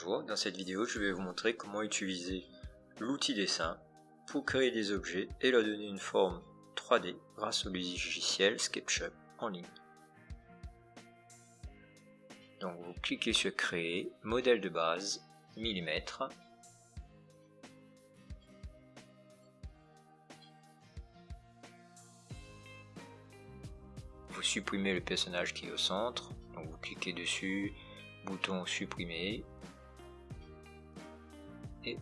Bonjour, dans cette vidéo je vais vous montrer comment utiliser l'outil dessin pour créer des objets et leur donner une forme 3D grâce au logiciel SketchUp en ligne. Donc vous cliquez sur créer, modèle de base, millimètre. Vous supprimez le personnage qui est au centre, donc vous cliquez dessus, bouton supprimer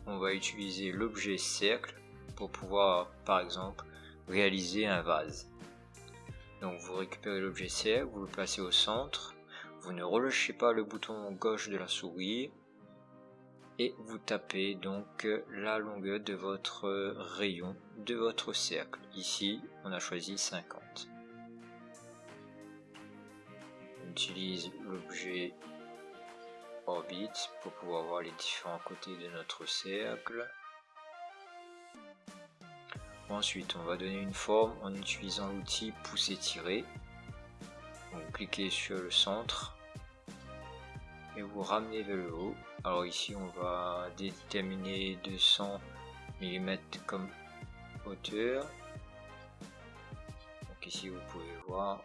on va utiliser l'objet cercle pour pouvoir par exemple réaliser un vase. Donc vous récupérez l'objet cercle vous le placez au centre vous ne relâchez pas le bouton gauche de la souris et vous tapez donc la longueur de votre rayon de votre cercle. Ici on a choisi 50 on utilise l'objet orbite pour pouvoir voir les différents côtés de notre cercle. Ensuite, on va donner une forme en utilisant l'outil pousser-tirer. Vous cliquez sur le centre et vous ramenez vers le haut. Alors ici, on va déterminer 200 mm comme hauteur. Donc ici, vous pouvez voir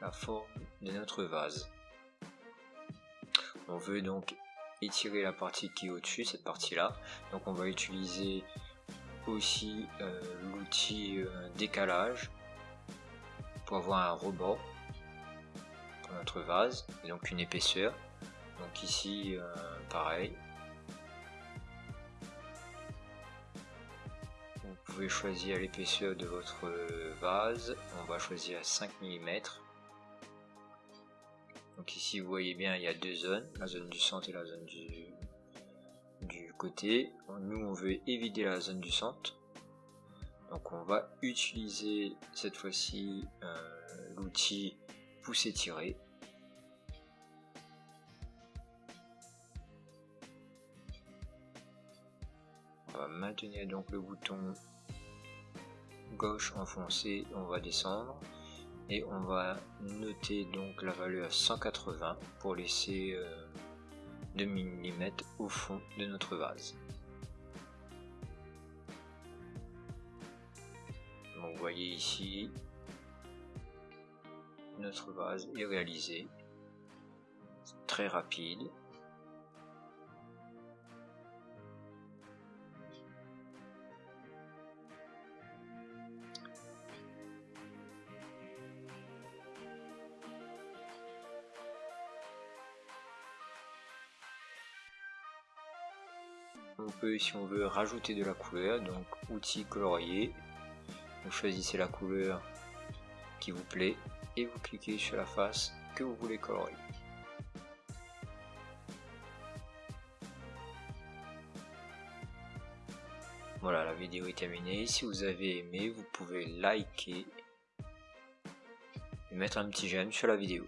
la forme de notre vase. On veut donc étirer la partie qui est au-dessus, cette partie-là. Donc on va utiliser aussi euh, l'outil euh, décalage pour avoir un rebord pour notre vase et donc une épaisseur. Donc ici, euh, pareil. Vous pouvez choisir l'épaisseur de votre vase. On va choisir 5 mm. Donc ici vous voyez bien il y a deux zones, la zone du centre et la zone du, du côté. Nous on veut éviter la zone du centre. Donc on va utiliser cette fois-ci euh, l'outil pousser tirer. On va maintenir donc le bouton gauche enfoncé, on va descendre et on va noter donc la valeur 180 pour laisser 2 euh, mm au fond de notre vase. vous voyez ici notre vase est réalisé très rapide on peut si on veut rajouter de la couleur donc outil colorier vous choisissez la couleur qui vous plaît et vous cliquez sur la face que vous voulez colorier voilà la vidéo est terminée. Si vous avez aimé vous pouvez liker et mettre un petit j'aime sur la vidéo